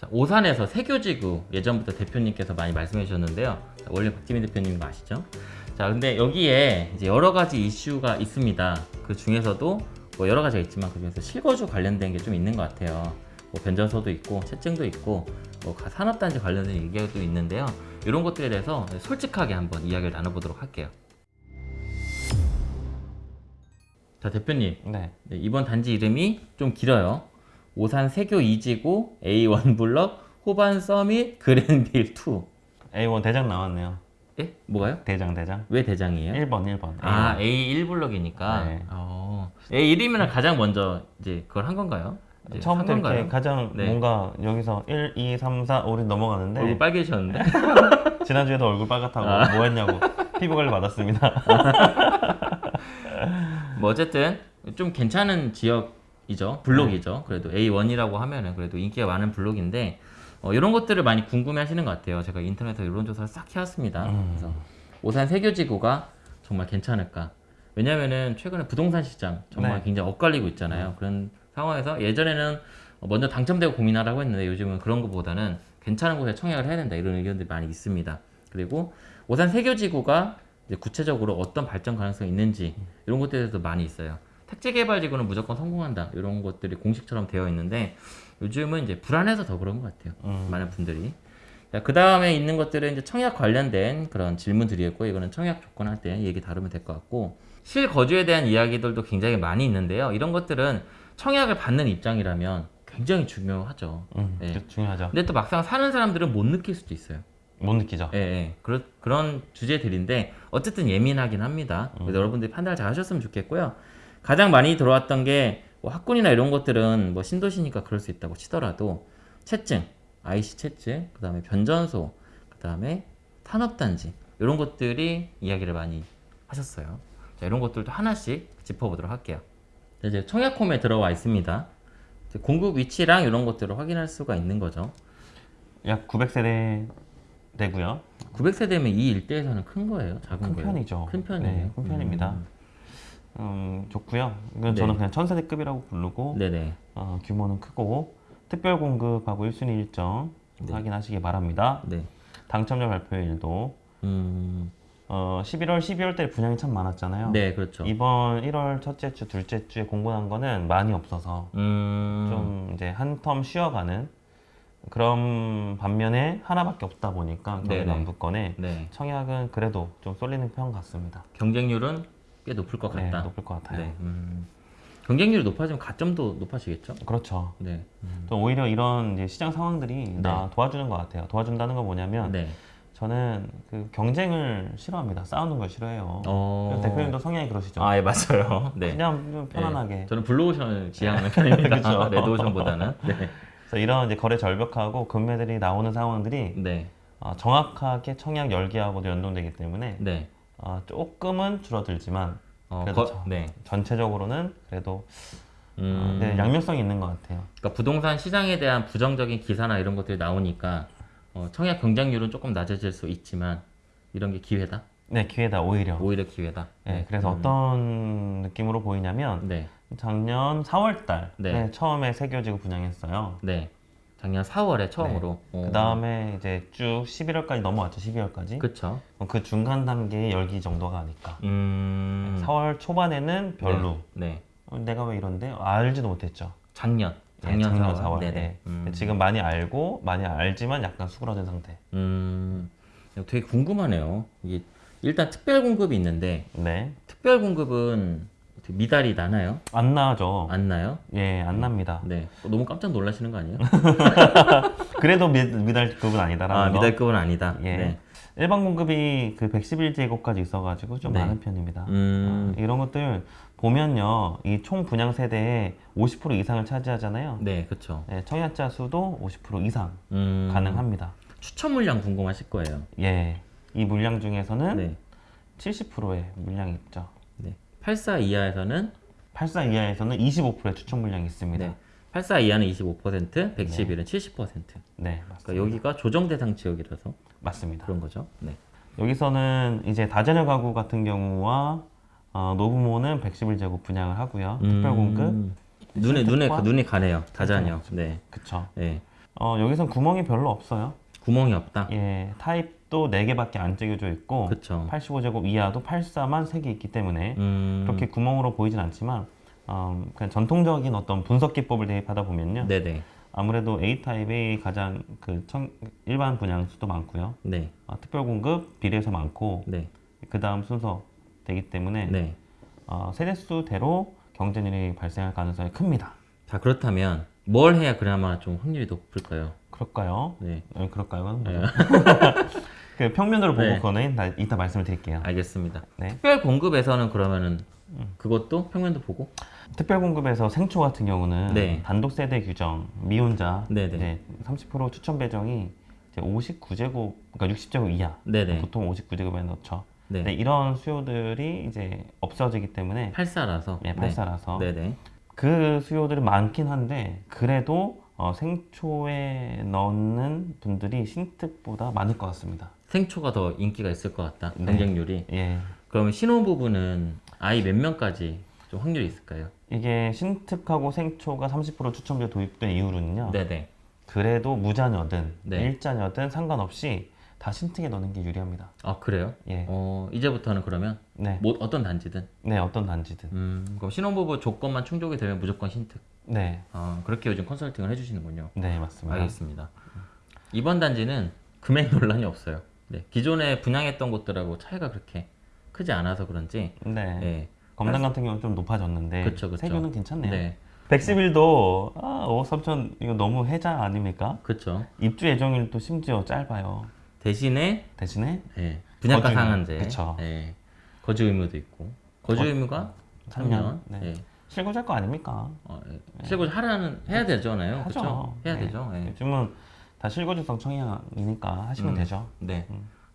자, 오산에서 세교지구 예전부터 대표님께서 많이 말씀해 주셨는데요. 자, 원래 박지민 대표님 거 아시죠? 자, 근데 여기에 이제 여러 가지 이슈가 있습니다. 그 중에서도 뭐 여러 가지가 있지만 그 중에서 실거주 관련된 게 좀 있는 것 같아요. 뭐 변전소도 있고 채증도 있고 뭐 가- 산업단지 관련된 얘기도 있는데요. 이런 것들에 대해서 솔직하게 한번 이야기를 나눠보도록 할게요. 자 대표님 네. 네, 이번 단지 이름이 좀 길어요. 오산 세교 2지구 A1 블럭 호반 서밋 그랜빌 2. A1 대장 나왔네요. 예? 뭐가요? 대장 대장. 왜 대장이에요? 1번 1번. 아 A1 블럭이니까. 네. 어. A1이면 가장 먼저 이제 그걸 한 건가요? 처음부터 한 이렇게? 가장 네. 뭔가 여기서 1, 2, 3, 4, 5를 넘어가는데 얼굴 빨개지셨는데? 지난주에도 얼굴 빨갛다고 아. 뭐 했냐고 피부 관리 받았습니다. 뭐 어쨌든 좀 괜찮은 지역 이죠. 블록이죠. 그래도 A1이라고 하면은 그래도 인기가 많은 블록인데 어, 이런 것들을 많이 궁금해 하시는 것 같아요. 제가 인터넷에 이런 조사를 싹 해왔습니다. 음. 그래서 오산 세교지구가 정말 괜찮을까? 왜냐면은 최근에 부동산 시장 정말 네. 굉장히 엇갈리고 있잖아요. 그런 상황에서 예전에는 먼저 당첨되고 고민하라고 했는데 요즘은 그런 것보다는 괜찮은 곳에 청약을 해야 된다 이런 의견들이 많이 있습니다. 그리고 오산 세교지구가 구체적으로 어떤 발전 가능성이 있는지 이런 것들에 대해서도 많이 있어요. 택지 개발 지구는 무조건 성공한다 이런 것들이 공식처럼 되어 있는데 요즘은 이제 불안해서 더 그런 것 같아요. 음. 많은 분들이. 그 다음에 있는 것들은 이제 청약 관련된 그런 질문들이었고 이거는 청약 조건 할 때 얘기 다루면 될 것 같고 실거주에 대한 이야기들도 굉장히 많이 있는데요. 이런 것들은 청약을 받는 입장이라면 굉장히 중요하죠. 음, 네. 그 중요하죠. 근데 또 막상 사는 사람들은 못 느낄 수도 있어요. 못 느끼죠. 예, 예. 그런, 그런 주제들인데 어쨌든 예민하긴 합니다. 그래서 여러분들이 판단을 잘 하셨으면 좋겠고요. 가장 많이 들어왔던 게 뭐 학군이나 이런 것들은 뭐 신도시니까 그럴 수 있다고 치더라도 채증, IC 채증, 그 다음에 변전소, 그 다음에 산업단지 이런 것들이 이야기를 많이 하셨어요. 자, 이런 것들도 하나씩 짚어보도록 할게요. 자, 이제 청약홈에 들어와 있습니다. 공급 위치랑 이런 것들을 확인할 수가 있는 거죠. 약 900세대 되고요. 900세대면 이 일대에서는 큰 거예요? 작은 큰 거예요? 편이죠. 큰 편이에요. 네, 큰 편입니다. 음. 음, 좋고요. 이건 네. 저는 그냥 천세대급이라고 부르고 네네. 어, 규모는 크고 특별 공급하고 1순위 일정 네. 확인하시기 바랍니다. 네. 당첨자 발표일도 음. 어, 11월, 12월 때 분양이 참 많았잖아요. 네, 그렇죠. 이번 1월 첫째 주, 둘째 주에 공고난 거는 많이 없어서 음. 좀 이제 한 텀 쉬어가는 그런 반면에 하나밖에 없다 보니까. 경기 남부권에 네. 청약은 그래도 좀 쏠리는 편 같습니다. 경쟁률은 꽤 높을 것 네, 같다. 높을 것 같아요. 네. 음. 경쟁률이 높아지면 가점도 높아지겠죠? 그렇죠. 네. 또 오히려 이런 시장 상황들이 나 도와주는 것 같아요. 도와준다는 건 뭐냐면 네. 저는 그 경쟁을 싫어합니다. 싸우는 걸 싫어해요. 어. 대표님도 성향이 그러시죠. 아, 예, 맞아요. 네. 그냥 좀 편안하게. 네. 저는 블루오션을 지향하는 편입니다. 그쵸. 레드오션보다는. 네. 그래서 이런 이제 거래 절벽하고 금매들이 나오는 상황들이 네. 어, 정확하게 청약 열기하고도 연동되기 때문에 네. 어, 조금은 줄어들지만 어, 그래도 거, 네. 전체적으로는 그래도 어, 음. 네, 양면성이 있는 것 같아요. 그러니까 부동산 시장에 대한 부정적인 기사나 이런 것들이 나오니까 어, 청약 경쟁률은 조금 낮아질 수 있지만 이런 게 기회다. 네, 기회다 오히려. 오히려 기회다. 네, 그래서 어떤 느낌으로 보이냐면 네. 작년 4월달 네. 에 처음에 세교지구 분양했어요. 네. 작년 4월에 처음으로. 어. 그 다음에 이제 쭉 11월까지 넘어왔죠. 12월까지. 그, 그쵸. 그 중간 단계의 열기 정도가 아닐까. 음. 4월 초반에는 별로. 네. 네. 어, 내가 왜 이런데? 알지도 못했죠. 작년. 네, 작년, 작년 4월. 4월. 네네. 네. 음. 지금 많이 알고 많이 알지만 약간 수그러진 상태. 음. 되게 궁금하네요. 이게 일단 특별 공급이 있는데 네. 특별 공급은 미달이 나나요? 안 나죠. 안 나요? 예, 안 납니다. 네. 어, 너무 깜짝 놀라시는 거 아니에요? 그래도 미, 미달급은 아니다라는 아, 거. 미달급은 아니다. 예. 네. 일반 공급이 그 111제곱까지 있어가지고 좀 네. 많은 편입니다. 음. 어, 이런 것들 보면요, 이 총 분양 세대의 50% 이상을 차지하잖아요. 네, 그렇죠. 네, 청약자 수도 50% 이상 음. 가능합니다. 추천 물량 궁금하실 거예요. 예, 이 물량 중에서는 네. 70%의 물량이 있죠. 네. 84 이하에서는 84 이하에서는 25%의 추천 물량이 있습니다. 네. 84 이하는 25%, 111은 70%. 네, 맞습니다. 그러니까 여기가 조정 대상 지역이라서 맞습니다. 그런 거죠. 네. 여기서는 이제 다자녀 가구 같은 경우와 어, 노부모는 111제곱 분양을 하고요. 특별 공급, 음. 눈에 눈에? 눈이 가네요. 다자녀. 그렇죠. 네. 그쵸. 네. 어, 여기선 구멍이 별로 없어요. 구멍이 없다. 예, 타입 도 4개밖에 안 찍어져 있고 그쵸. 85제곱 이하도 84만 3개 있기 때문에 음, 그렇게 구멍으로 보이진 않지만 어, 그냥 전통적인 어떤 분석 기법을 대입하다 보면요. 네네. 아무래도 A 타입이 가장 그 청, 일반 분양 수도 많고요. 네. 어, 특별 공급 비례해서 많고 네. 그 다음 순서 되기 때문에 네. 어, 세대수대로 경쟁률이 발생할 가능성이 큽니다. 자 그렇다면 뭘 해야 그나마 좀 확률이 높을까요? 그럴까요? 네. 어, 그럴까요? 그 평면으로 보고 네. 그거는 나- 이따 말씀을 드릴게요. 알겠습니다. 네. 특별 공급에서는 그러면은 그것도 평면도 보고 특별 공급에서 생초 같은 경우는 네. 단독 세대 규정 미혼자. 이제 30% 추천 배정이 이제 59제곱 그러니까 60제곱 이하 네네. 보통 59제곱에 넣죠. 네. 네, 이런 수요들이 이제 없어지기 때문에 84라서. 네, 84라서 네네. 그 수요들이 많긴 한데 그래도 어, 생초에 넣는 분들이 신특보다 많을 것 같습니다. 생초가 더 인기가 있을 것 같다. 네. 경쟁률이. 예, 그러면 신혼부부는 아이 몇 명까지 좀 확률이 있을까요? 이게 신특하고 생초가 30% 추첨제 도입된 이후로는요. 네네. 그래도 무자녀든 네. 일자녀든 상관없이 다 신특에 넣는 게 유리합니다. 아 그래요? 예, 어 이제부터는 그러면 네, 뭐 어떤 단지든. 네 어떤 단지든. 음 그럼 신혼부부 조건만 충족이 되면 무조건 신특. 네, 아 그렇게 요즘 컨설팅을 해주시는군요. 네 맞습니다. 알겠습니다. 이번 단지는 금액 논란이 없어요. 네, 기존에 분양했던 곳들하고 차이가 그렇게 크지 않아서 그런지. 네, 네. 검단 같은 경우는 좀 높아졌는데 그쵸, 그쵸. 세교는 괜찮네요. 네. 111도 아, 5억 3천 이거 너무 해자 아닙니까? 그렇죠. 입주 예정일도 심지어 짧아요. 대신에 대신에 네, 분양가 거주. 상한제. 그쵸. 네, 거주 의무도 있고. 거주 의무가 3년. 3년. 네. 네. 실고잘 거 아닙니까? 어, 실거주 하라는 해야 되잖아요. 하죠. 그렇죠? 해야 네. 되죠. 네. 요즘은 다 실거주성 청약이니까 하시면 음. 되죠. 네.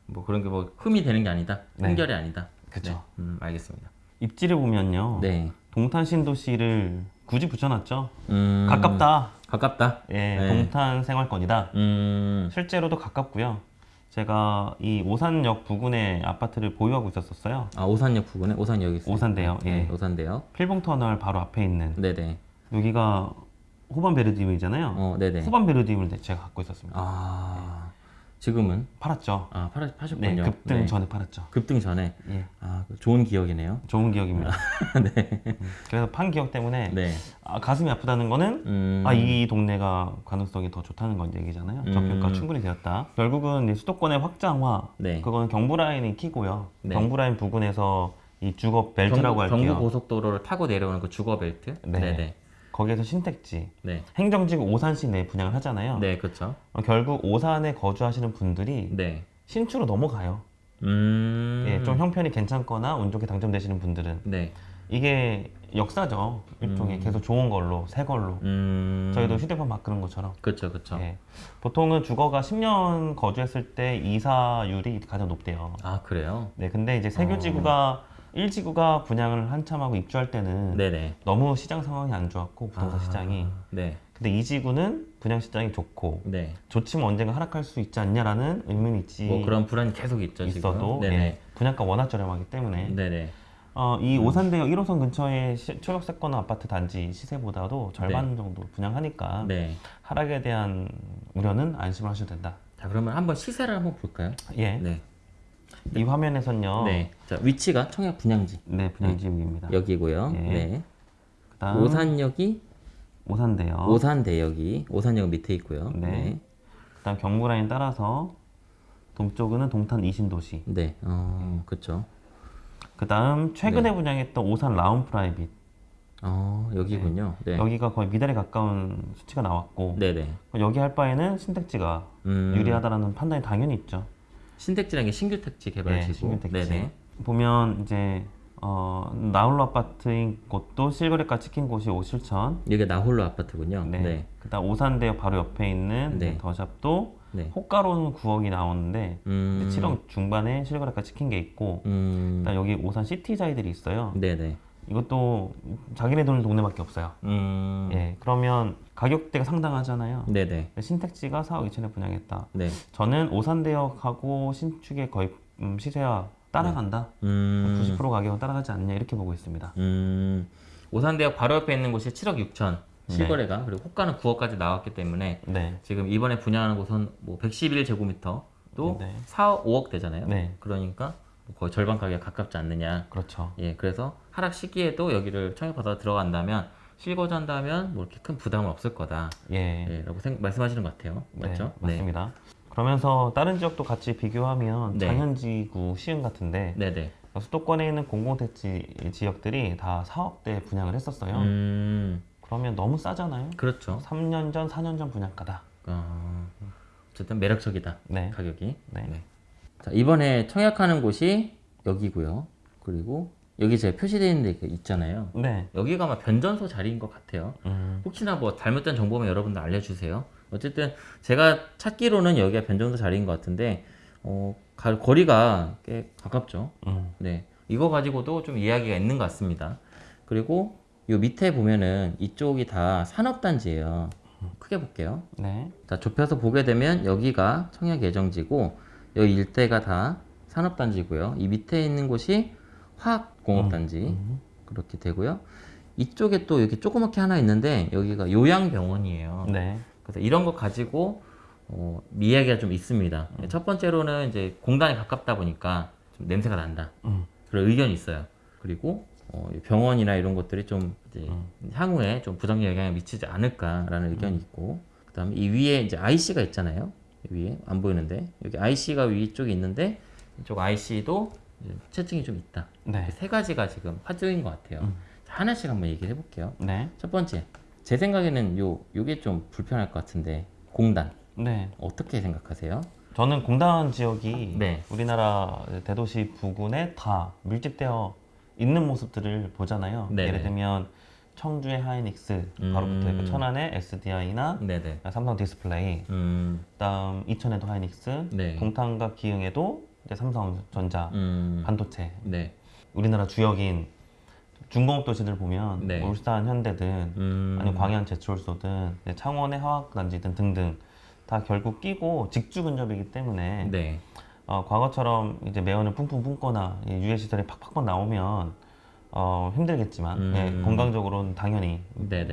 뭐 그런 게 뭐 흠이 되는 게 아니다. 네. 흠결이 아니다. 그쵸. 네. 음, 알겠습니다. 입지를 보면요. 네. 동탄 신도시를 굳이 붙여놨죠. 음, 가깝다. 가깝다. 예, 네. 동탄 생활권이다. 음, 실제로도 가깝고요. 제가 이 오산역 부근에 아파트를 보유하고 있었었어요. 아 오산역 부근에 오산역이 있어요. 오산대역, 예. 네, 오산대역. 필봉터널 바로 앞에 있는 네네. 여기가 호반 베르디움이잖아요. 어, 네네. 호반 베르디움을 제가 갖고 있었습니다. 아 지금은 팔았죠. 아 팔아 파셨군요. 네, 급등 네. 전에 팔았죠. 급등 전에 예, 아 좋은 기억이네요. 좋은 기억입니다. 네. 음, 그래서 판 기억 때문에 네. 아, 가슴이 아프다는 거는 음, 아, 이 동네가 가능성이 더 좋다는 건 얘기잖아요. 음. 적효가 충분히 되었다. 결국은 이 수도권의 확장화, 네. 그거는 경부 라인이 키고요. 네. 경부 라인 부근에서 이 주거 벨트라고 경부, 할게요. 경부 고속도로를 타고 내려오는 그 주거 벨트. 네. 네네. 거기에서 신택지, 네. 행정지구 오산시 내 분양을 하잖아요. 네, 그렇죠. 어, 결국 오산에 거주하시는 분들이 네. 신축으로 넘어가요. 음. 예, 좀 형편이 괜찮거나 운 좋게 당첨되시는 분들은 네. 이게 역사죠. 일종의 음. 계속 좋은 걸로, 새 걸로. 음. 저희도 휴대폰 막 그런 것처럼. 그렇죠, 그렇죠. 예. 보통은 주거가 10년 거주했을 때 이사율이 가장 높대요. 아 그래요? 네, 근데 이제 세교지구가 1지구가 분양을 한참 하고 입주할 때는 네네. 너무 시장 상황이 안 좋았고 부동산 아, 시장이. 네. 근데 2지구는 분양 시장이 좋고 네. 좋지만 언젠가 하락할 수 있지 않냐라는 의문이 있지 뭐 그런 불안이 계속 있죠 있어도. 예, 분양가 워낙 저렴하기 때문에 네네. 어, 이 오산대역 1호선 근처의 시- 초역세권 아파트 단지 시세보다도 절반 정도 분양하니까 네. 하락에 대한 우려는 안심을 하셔도 된다. 자 그러면 한번 시세를 한번 볼까요? 예. 네. 이 화면에선요. 네. 자 위치가 청약 분양지 네, 분양지역입니다. 여기고요. 예. 네. 그다음 오산역이 오산대역. 오산대역이 오산역 밑에 있고요. 네. 네. 그다음 경부 라인 따라서 동쪽은 동탄 이신도시. 네. 어, 그렇죠. 그다음 최근에 네. 분양했던 오산 라온 프라이빗. 어, 여기군요. 네. 여기가 거의 미달에 가까운 수치가 나왔고 네네. 여기 할 바에는 신택지가 음. 유리하다라는 판단이 당연히 있죠. 신택지라는 게 신규 택지 네, 개발지고. 신규 택지. 네네. 보면 이제 어, 나홀로 아파트인 곳도 실거래가 찍힌 곳이 오실천. 여기 나홀로 아파트군요. 네. 네. 그다음 오산대역 바로 옆에 있는 네. 더샵도 네. 호가로는 9억이 나오는데 음. 7억 중반에 실거래가 찍힌 게 있고 음. 그다음 여기 오산 시티자이들이 있어요. 네네. 이것도 자기네 돈 동네밖에 없어요. 음. 예, 그러면 가격대가 상당하잖아요. 네네. 신택지가 4억 2천에 분양했다. 네. 저는 오산대역하고 신축의 거의 음, 시세와 따라간다. 음. 90% 가격은 따라가지 않냐 이렇게 보고 있습니다. 음. 오산대역 바로 옆에 있는 곳이 7억 6천. 실거래가 그리고 호가는 9억까지 나왔기 때문에 네. 지금 이번에 분양하는 곳은 뭐 111제곱미터도 네. 4, 5억 되잖아요. 네. 그러니까 뭐 거의 절반 가격에 가깝지 않느냐. 그렇죠. 예, 그래서 하락 시기에도 여기를 청약받아 들어간다면 실거주한다면 뭐 이렇게 큰 부담은 없을 거다. 예. 예, 라고 생, 말씀하시는 것 같아요. 맞죠? 네, 맞습니다. 그러면서 다른 지역도 같이 비교하면 네. 장현지구 시흥 같은데 네, 네. 수도권에 있는 공공택지 지역들이 다 4억대 분양을 했었어요. 음, 그러면 너무 싸잖아요. 그렇죠. 3년 전, 4년 전 분양가다. 어, 어쨌든 매력적이다. 네. 가격이. 네. 자, 이번에 청약하는 곳이 여기고요. 그리고 여기 제가 표시되어 있는 데 있잖아요. 네. 여기가 아마 변전소 자리인 것 같아요. 음, 혹시나 뭐 잘못된 정보면 여러분들 알려주세요. 어쨌든 제가 찾기로는 여기가 변전소 자리인 것 같은데 어, 가- 거리가 꽤 가깝죠. 음, 네, 이거 가지고도 좀 이야기가 있는 것 같습니다. 그리고 요 밑에 보면은 이쪽이 다 산업단지예요. 크게 볼게요. 네. 자, 좁혀서 보게 되면 여기가 청약 예정지고 여기 일대가 다 산업단지고요. 이 밑에 있는 곳이 화학공업단지 음, 그렇게 되고요. 이쪽에 또 이렇게 조그맣게 하나 있는데 여기가 요양병원이에요. 네. 그래서 이런 거 가지고 어, 이야기가 좀 있습니다. 첫 번째로는 이제 공단에 가깝다 보니까 좀 냄새가 난다. 음, 그런 의견이 있어요. 그리고 어, 이 병원이나 이런 것들이 좀 이제 향후에 좀 부정적 영향을 미치지 않을까라는 의견이 있고 그다음에 이 위에 이제 IC가 있잖아요. 이 위에 안 보이는데 여기 IC가 위쪽에 있는데 이쪽 IC도 체증이 좀 있다. 네. 세 가지가 지금 화두인 것 같아요. 자, 하나씩 한번 얘기를 해볼게요. 네. 첫 번째, 제 생각에는 요 요게 좀 불편할 것 같은데 공단 네. 어떻게 생각하세요? 저는 공단 지역이 네. 우리나라 대도시 부근에 다 밀집되어 있는 모습들을 보잖아요. 네네. 예를 들면 청주의 하이닉스, 바로 음. 붙어 있고 천안의 SDI나 네네. 삼성 디스플레이, 음, 그다음 이천에도 하이닉스, 네. 동탄과 기흥에도 이제 삼성전자, 음, 반도체. 네. 우리나라 주역인 중공업 도시들 보면 네. 울산 현대든 음, 아니면 광양 제철소든 이제 창원의 화학단지든 등등 다 결국 끼고 직주 근접이기 때문에 네. 어, 과거처럼 이제 매연을 뿜거나 이 유해 시설이 팍팍팍 나오면 어, 힘들겠지만 음. 예, 건강적으로는 당연히.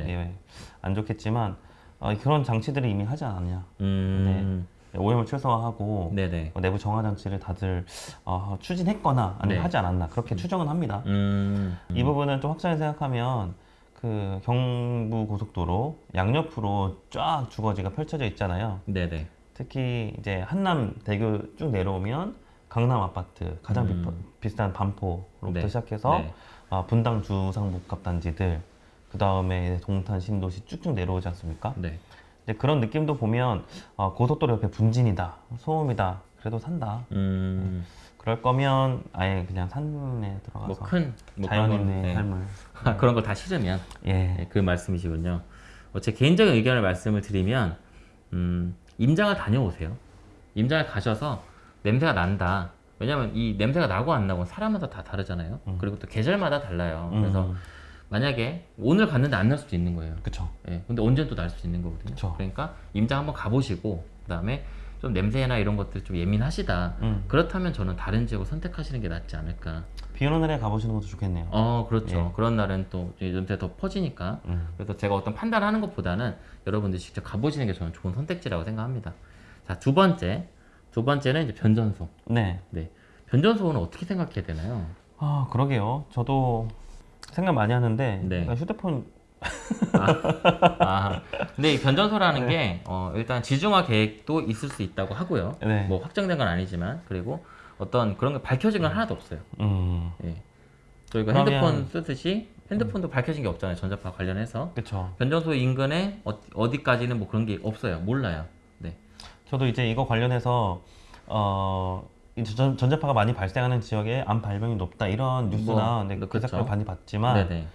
예, 안 좋겠지만 어, 그런 장치들을 이미 하지 않았냐 음, 오염을 최소화하고 네네. 어, 내부 정화 장치를 다들 어, 추진했거나 아니면 네. 하지 않았나 그렇게 추정은 합니다. 음, 이 부분은 좀 확장해 생각하면 그 경부 고속도로 양옆으로 쫙 주거지가 펼쳐져 있잖아요. 네네. 특히 이제 한남 대교 쭉 내려오면 강남 아파트 가장 비- 음. 비싼 반포로부터 네. 시작해서 네. 아, 분당 주상복합 단지들 그 다음에 동탄 신도시 쭉쭉 내려오지 않습니까? 네. 이제 그런 느낌도 보면 어, 고속도로 옆에 분진이다, 소음이다, 그래도 산다. 음, 그럴 거면 아예 그냥 산에 들어가서 뭐 큰, 뭐 자연인의 네. 삶을 그런 걸 다 싫으면 예, 네, 그 말씀이시군요. 어, 제 개인적인 의견을 말씀을 드리면 음, 임장을 다녀오세요. 임장을 가셔서 냄새가 난다. 왜냐면 이 냄새가 나고 안 나고 사람마다 다 다르잖아요. 그리고 또 계절마다 달라요. 그래서 음, 만약에 오늘 갔는데 안 날 수도 있는 거예요. 그쵸. 예, 근데 언제는 또날 수도 있는 거거든요. 그쵸. 그러니까 임장 한번 가보시고 그다음에 좀 냄새나 이런 것들 좀 예민하시다. 음. 그렇다면 저는 다른 지역을 선택하시는 게 낫지 않을까. 비 오는 날에 가보시는 것도 좋겠네요. 어, 그렇죠. 예. 그런 날은 또 냄새가 더 퍼지니까. 음. 그래서 제가 어떤 판단하는 것보다는 여러분들 직접 가보시는 게 저는 좋은 선택지라고 생각합니다. 자, 두 번째. 두 번째는 이제 변전소. 네. 네. 변전소는 어떻게 생각해야 되나요? 아 그러게요. 저도 생각 많이 하는데 네. 휴대폰 아, 근데 이 변전소라는 게 어, 일단 지중화 계획도 있을 수 있다고 하고요. 네. 뭐 확정된 건 아니지만 그리고 어떤 그런 게 밝혀진 건 하나도 없어요. 음 예. 저희가 그러면- 핸드폰 쓰듯이 핸드폰도 밝혀진 게 없잖아요. 전자파 관련해서 그쵸. 변전소 인근에 어, 어디까지는 뭐 그런 게 없어요. 몰라요. 네. 저도 이제 이거 관련해서 어 이제 전, 전자파가 많이 발생하는 지역에 암 발병이 높다 이런 뉴스나 뭐, 네, 그렇죠. 기사를 많이 봤지만 네네.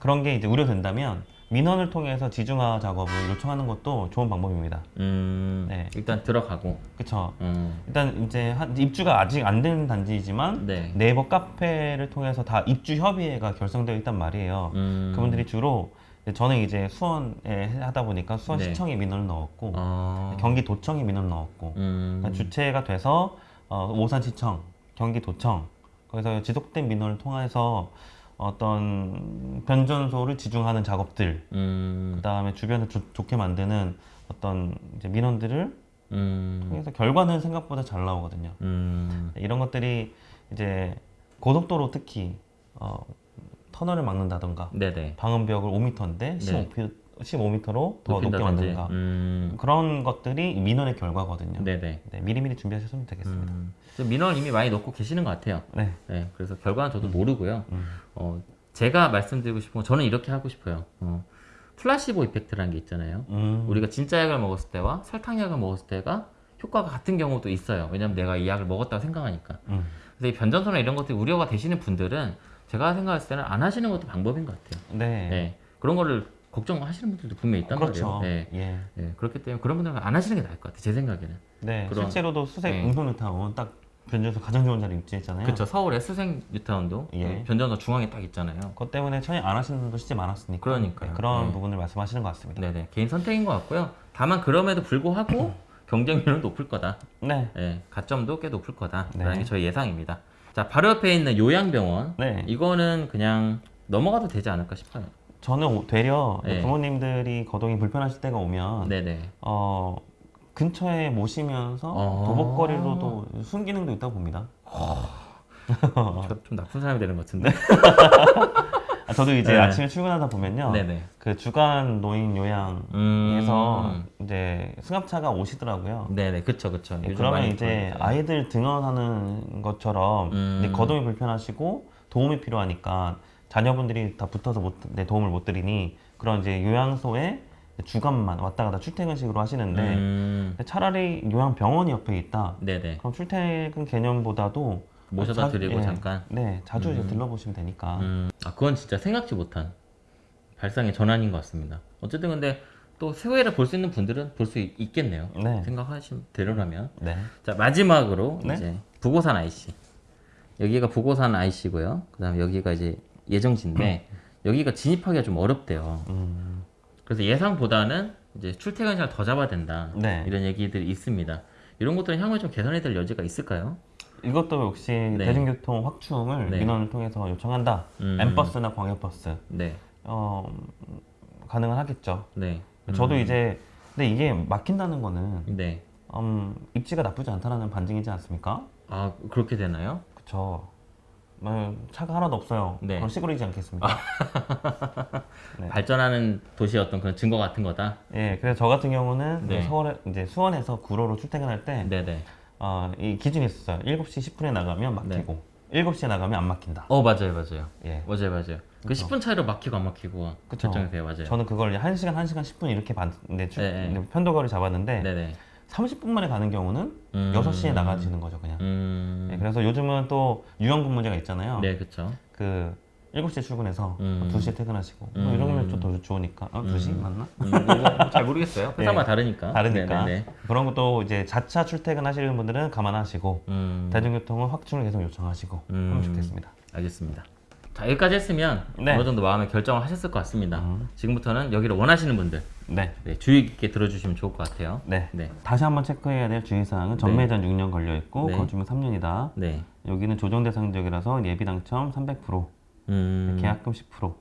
그런 게 이제 우려된다면 민원을 통해서 지중화 작업을 요청하는 것도 좋은 방법입니다. 음, 네. 일단 들어가고. 그쵸. 음, 일단 이제 한- 입주가 아직 안 된 단지이지만 네. 네이버 카페를 통해서 다 입주 협의회가 결성되어 있단 말이에요. 음, 그분들이 주로 저는 이제 수원에 하다 보니까 네. 수원시청에 민원을 넣었고 어, 경기도청에 민원을 넣었고 음, 그러니까 주체가 돼서 어, 오산시청, 경기도청 거기서 지속된 민원을 통해서 어떤 변전소를 지중하는 작업들, 음, 그 다음에 주변을 좋- 좋게 만드는 어떤 이제 민원들을 음, 통해서 결과는 생각보다 잘 나오거든요. 음, 이런 것들이 이제 고속도로 특히 어, 터널을 막는다던가 네네. 방음벽을 5m인데 네. 15m, 15m로 더 높게. 만든가 음, 그런 것들이 민원의 결과거든요. 네네. 네, 미리미리 준비하셨으면 되겠습니다. 음, 민원을 이미 많이 넣고 계시는 것 같아요. 네. 네, 그래서 결과는 저도 모르고요. 음. 어, 제가 말씀드리고 싶은 건 저는 이렇게 하고 싶어요. 어, 플라시보 이펙트라는 게 있잖아요. 음. 우리가 진짜 약을 먹었을 때와 설탕 약을 먹었을 때가 효과가 같은 경우도 있어요. 왜냐면 내가 이 약을 먹었다고 생각하니까. 음. 그래서 이 변전소나 이런 것들이 우려가 되시는 분들은 제가 생각했을 때는 안 하시는 것도 방법인 것 같아요. 네. 네. 그런 거를 걱정하시는 분들도 분명히 있단 그렇죠. 말이에요. 네. 예. 네. 그렇기 때문에 그런 분들은 안 하시는 게 나을 것 같아요. 제 생각에는. 네. 그런- 실제로도 수색 네. 응소뉴타운 딱 변전소 가장 좋은 자리 위치했잖아요. 그렇죠. 서울의 수생 뉴타운도 예. 변전소 중앙에 딱 있잖아요. 그것 때문에 천이 안 하시는 분도 진짜 많았으니까. 그러니까요. 네, 그런 네. 부분을 말씀하시는 것 같습니다. 네네. 개인 선택인 것 같고요. 다만 그럼에도 불구하고 경쟁률은 높을 거다. 네. 예, 가점도 꽤 높을 거다라는 네. 게 저희 예상입니다. 자, 바로 옆에 있는 요양병원. 네. 이거는 그냥 넘어가도 되지 않을까 싶어요. 저는 오- 되려 네. 부모님들이 거동이 불편하실 때가 오면 네네. 어, 근처에 모시면서 어. 도복거리로도 순기능도 있다고 봅니다. 저좀 나쁜 사람이 되는 것 같은데. 아, 저도 이제 네. 아침에 출근하다 보면요. 네네. 그 주간 노인 요양에서 음. 이제 승합차가 오시더라고요. 네네. 그쵸, 그쵸. 요즘 그러면 이제 보이죠. 아이들 등원하는 것처럼 음. 이제 거동이 불편하시고 도움이 필요하니까 자녀분들이 다 붙어서 못, 내 도움을 못 드리니 그런 이제 요양소에 주간만 왔다 갔다 출퇴근식으로 하시는데 음. 차라리 요양병원이 옆에 있다. 네네. 그럼 출퇴근 개념보다도 모셔다 자- 드리고 예, 잠깐. 네, 자주 이제 들러보시면 되니까. 음. 아, 그건 진짜 생각지 못한 발상의 전환인 것 같습니다. 어쨌든 근데 또 새해를 볼 수 있는 분들은 볼 수 있겠네요. 네, 생각하신 대로라면. 네, 자 마지막으로 네. 이제 부고산 IC 여기가 부고산 IC고요. 그 다음 에 여기가 이제 예정지인데 여기가 진입하기가 좀 어렵대요. 음, 그래서 예상보다는 이제 출퇴근 시간 더 잡아야 된다. 네. 이런 얘기들이 있습니다. 이런 것들은 향후에 좀 개선이 될 여지가 있을까요? 이것도 역시 네. 대중교통 확충을 네. 민원을 통해서 요청한다. 음. M버스나 광역버스 네, 어, 음, 가능은 하겠죠. 네, 저도 이제 근데 이게 막힌다는 거는 네. 음, 입지가 나쁘지 않다라는 반증이지 않습니까? 아 그렇게 되나요? 그쵸. 뭐, 차가 하나도 없어요. 네. 그럼 시골이지 않겠습니까? 네. 발전하는 도시의 어떤 그런 증거 같은 거다. 예, 그래서 저 같은 경우는 네. 서울에 이제 수원에서 구로로 출퇴근할 때 네, 네. 어, 이 기준이 있었어요. 7시 10분에 나가면 막히고 7시에 나가면 안 막힌다. 어 맞아요, 맞아요, 예. 맞아요, 맞아요. 그 그쵸. 10분 차이로 막히고 안 막히고 그쵸. 결정이 돼요, 맞아요. 저는 그걸 1시간, 1시간 10분 이렇게 봤는데 출- 네, 네. 편도거리 잡았는데 네, 네. 30분 만에 가는 경우는 음. 6시에 나가지는 거죠, 그냥. 음. 네, 그래서 요즘은 또 유연근 문제가 있잖아요. 네, 그렇죠. 그 7시에 출근해서 음. 2시에 퇴근하시고 음. 뭐 이러면 좀 더 좋으니까 어, 2시 맞나? 음, 잘 모르겠어요. 회사마다 다르니까. 다르니까 네네네. 그런 것도 이제 자차 출퇴근 하시는 분들은 감안하시고 음, 대중교통은 확충을 계속 요청하시고 음. 하면 좋겠습니다. 알겠습니다. 자 여기까지 했으면 네. 어느 정도 마음의 결정을 하셨을 것 같습니다. 음. 지금부터는 여기를 원하시는 분들 네, 네, 주의 깊게 들어주시면 좋을 것 같아요. 네. 네, 다시 한번 체크해야 될 주의사항은 전매전 6년 걸려 있고 네. 거주면 3년이다. 네, 여기는 조정 대상 지역이라서 예비 당첨 300%, 음, 계약금 10%,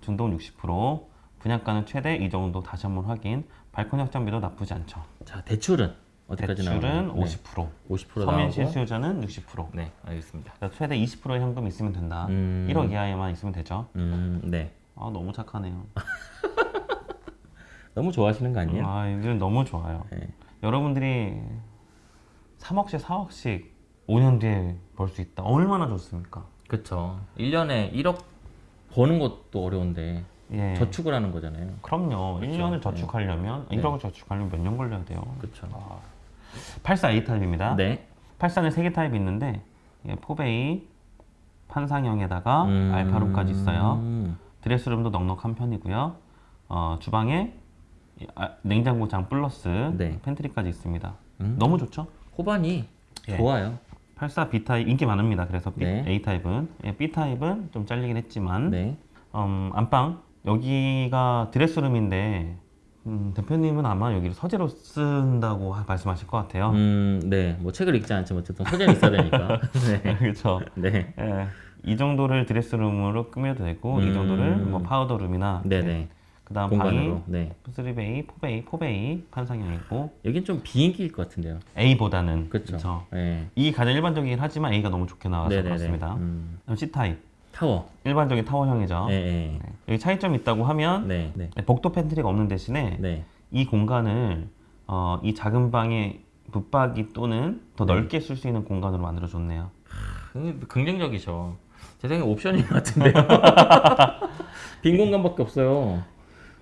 준동 60%, 분양가는 최대 이 정도 다시 한번 확인. 발코니 확장비도 나쁘지 않죠. 자 대출은 어디까지 대출은 나오나요? 50%, 네, 50% 서민시 나오고. 수요자는 60%. 네, 알겠습니다. 최대 20%의 현금 있으면 된다. 음. 1억 이하에만 있으면 되죠. 음, 네. 아 너무 착하네요. 너무 좋아하시는 거 아니에요? 아 이건 너무 좋아요. 네. 여러분들이 3억씩 4억씩 5년 뒤에 벌 수 있다. 얼마나 좋습니까? 그쵸. 1년에 1억 버는 것도 어려운데 예. 저축을 하는 거잖아요. 그럼요. 그쵸. 1년을 저축하려면 네. 1억을 저축하려면 몇 년 걸려야 돼요? 그쵸. 84A 타입입니다. 네. 84는 3개 타입이 있는데 예, 포베이 판상형에다가 음. 알파룸까지 있어요. 음. 드레스룸도 넉넉한 편이고요. 어, 주방에 이, 아, 냉장고장 플러스 네. pantry까지 있습니다. 음. 너무 좋죠? 호반이 예. 좋아요. 84 B 타입 인기 많습니다. 그래서 B, 네. A 타입은 예, B 타입은 좀 잘리긴 했지만 네. 음, 안방 여기가 드레스룸인데 음, 대표님은 아마 여기를 서재로 쓴다고 하- 말씀하실 것 같아요. 음, 네. 뭐 책을 읽지 않지만 어쨌든 서재는 있어야 되니까. 네. 그렇죠. 네. 예, 이 정도를 드레스룸으로 꾸며도 되고 이 음. 정도를 뭐 파우더룸이나 네네. 그 다음 공간으로. 방이 네. 3베이, 4베이, 4베이 판상형이고 여긴 좀 비인기일 것 같은데요. A보다는 그렇죠. 네. 이 가장 일반적이긴 하지만 A가 너무 좋게 나와서 네네네. 그렇습니다. 음. 그다음 C 타입 타워. 일반적인 타워형이죠. 네. 네. 네. 여기 차이점이 있다고 하면 네. 네. 복도 pantry가 없는 대신에 네. 이 공간을 어, 이 작은 방의 붙박이 또는 더 네. 넓게 쓸 수 있는 공간으로 만들어줬네요. 음, 긍정적이죠. 제 생각에 옵션인 것 같은데요. 빈 공간밖에 없어요.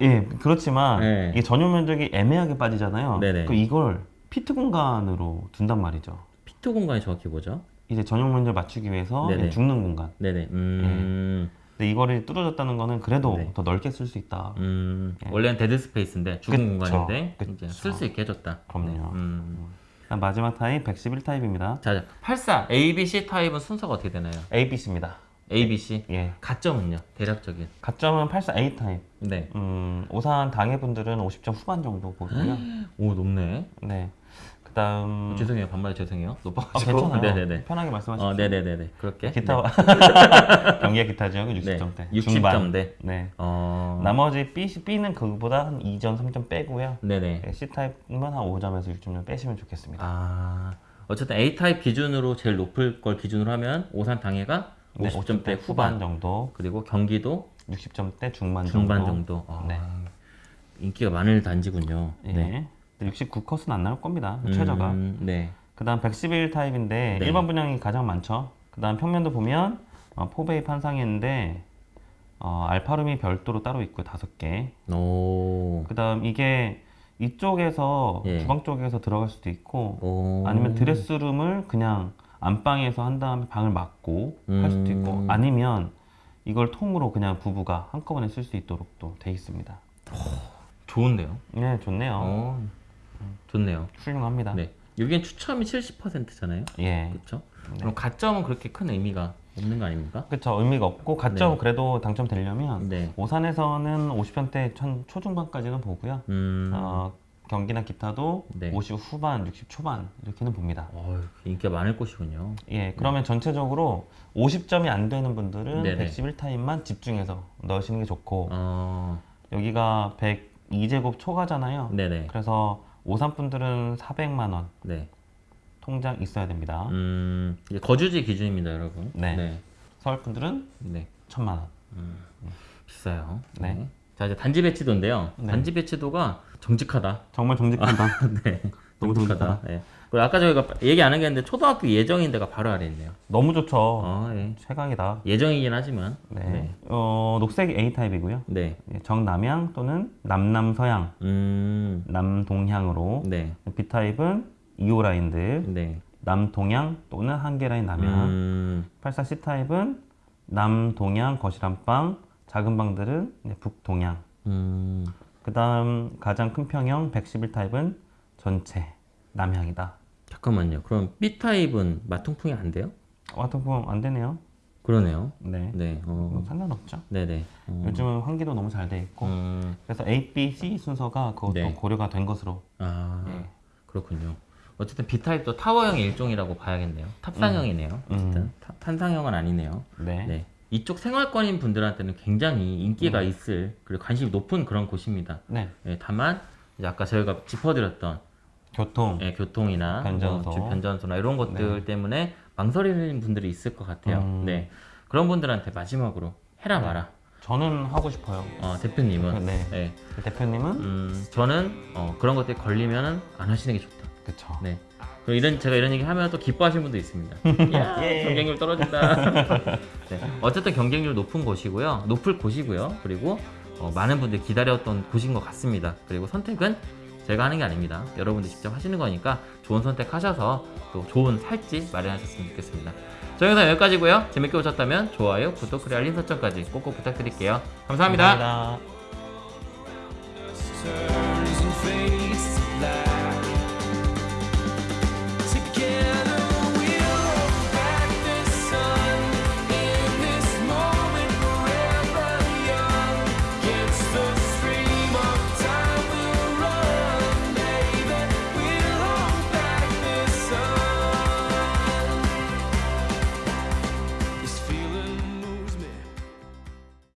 예, 그렇지만 네. 이 전용 면적이 애매하게 빠지잖아요. 네네. 그 이걸 pit 공간으로 둔단 말이죠. pit 공간이 정확히 뭐죠? 이제 전용 면적 맞추기 위해서 네네. 죽는 공간. 네네. 음. 근데 이거를 뚫어줬다는 거는 그래도 네. 더 넓게 쓸 수 있다. 음. 예. 원래는 dead space인데 죽은 그쵸. 공간인데 쓸 수 있게 해줬다. 그럼요. 음. 그다음 마지막 타입 111 타입입니다. 자, 자, 84 A, B, C 타입은 순서가 어떻게 되나요? A, B, C입니다. A, B, C. 예. 가점은요? 대략적인. 가점은 84 A 타입. 네. 음, 오산 당해 분들은 50점 후반 정도 보고요. 오 높네. 네. 그다음 죄송해요. 반말에 죄송해요. 아, 높아가지고. 괜찮아요. 네네네. 편하게 말씀하십시오. 어, 네네네네. 그렇게. 기타 경기가 기타 지역은 60점대. 네. 60점대. 네. 어. 나머지 B, B는 그보다 한 2점, 3점 빼고요. 네네. 네, C 타입은 한 5점에서 6점 빼시면 좋겠습니다. 아. 어쨌든 A 타입 기준으로 제일 높을 걸 기준으로 하면 오산 당해가 네, 50점대 후반. 정도, 그리고 경기도 60점대 중반, 중반 정도. 정도. 아, 네. 인기가 많을 단지군요. 예. 69컷은 안 나올 겁니다. 최저가. 음, 네. 그 다음 111 타입인데 네. 일반 분양이 가장 많죠. 그 다음 평면도 보면 어, 포베이 판상인데 어, 알파룸이 별도로 따로 있고요. 다섯 개. 오. 그다음 이게 이쪽에서 예. 주방 쪽에서 들어갈 수도 있고 오. 아니면 드레스룸을 그냥 안방에서 한 다음에 방을 막고 할 수도 있고 음. 아니면 이걸 통으로 그냥 부부가 한꺼번에 쓸 수 있도록 또 돼 있습니다. 좋은데요. 네, 좋네요. 어. 좋네요. 훌륭합니다. 네. 여기엔 추첨이 70%잖아요. 예. 그렇죠? 네. 그럼 가점은 그렇게 큰 의미가 없는 거 아닙니까? 그렇죠. 의미가 없고 가점 네. 그래도 당첨되려면 네. 오산에서는 50편대 천 초중반까지는 보고요. 음. 어, 경기나 기타도 네. 50 후반, 60 초반 이렇게는 봅니다. 어휴, 인기가 많을 곳이군요. 예, 그러면 전체적으로 50점이 안 되는 분들은 네네. 111 타입만 집중해서 넣으시는 게 좋고 어. 여기가 102제곱 초과잖아요. 네네. 그래서 오산 분들은 400만 원 네. 통장 있어야 됩니다. 음. 거주지 기준입니다, 여러분. 네. 네. 서울 분들은 네. 1000만 원. 비싸요. 네. 자, 이제 단지 배치도인데요. 네. 단지 배치도가 정직하다. 정말 정직하다. 네. 너무 정직하다. 네. 그리고 아까 저희가 얘기 안 한 게 있는데 초등학교 예정인 데가 바로 아래 있네요. 너무 좋죠. 어, 예. 최강이다. 예정이긴 하지만. 네. 네. 어, 녹색이 A 타입이고요. 네. 예, 정남향 또는 남남서향, 음. 남동향으로 네. B 타입은 2호 라인들, 네. 남동향 또는 한계 라인 남향. 음. 84 C 타입은 남동향 거실 안방, 작은 방들은 북동향. 음. 그 다음 가장 큰 평형 111 타입은 전체 남향이다. 잠깐만요. 그럼 B 타입은 마통풍이 안 돼요? 와터풍 안 되네요. 그러네요. 네. 네. 뭐 어. 상관없죠. 네네. 어. 요즘은 환기도 너무 잘 돼 있고. 음. 그래서 A, B, C 순서가 그것도 네. 고려가 된 것으로. 아. 예. 그렇군요. 어쨌든 B 타입도 타워형의 일종이라고 봐야겠네요. 탑상형이네요. 어쨌든 타- 판상형은 아니네요. 네. 네. 이쪽 생활권인 분들한테는 굉장히 인기가 있을 그리고 관심이 높은 그런 곳입니다. 네. 예, 다만 아까 저희가 짚어드렸던 교통. 예, 교통이나 변전소. 뭐 주- 변전소나 이런 것들 때문에 망설이는 분들이 있을 것 같아요. 음. 네. 그런 분들한테 마지막으로 해라 마라. 저는 하고 싶어요. 어, 대표님은 네. 예, 대표님은 음, 저는 어, 그런 것들이 걸리면은 안 하시는 게 좋다. 그쵸. 네. 이런 제가 이런 얘기 하면 또 기뻐하시는 분도 있습니다. 야, 예. 경쟁률 떨어진다. 네, 어쨌든 경쟁률 높은 곳이고요. 높을 곳이고요. 그리고 어, 많은 분들이 기다렸던 곳인 것 같습니다. 그리고 선택은 제가 하는 게 아닙니다. 여러분들 직접 하시는 거니까 좋은 선택하셔서 또 좋은 살지 마련하셨으면 좋겠습니다. 저희 영상 여기까지고요. 재밌게 보셨다면 좋아요, 구독, 그리고 알림 설정까지 꼭꼭 부탁드릴게요 감사합니다. 감사합니다.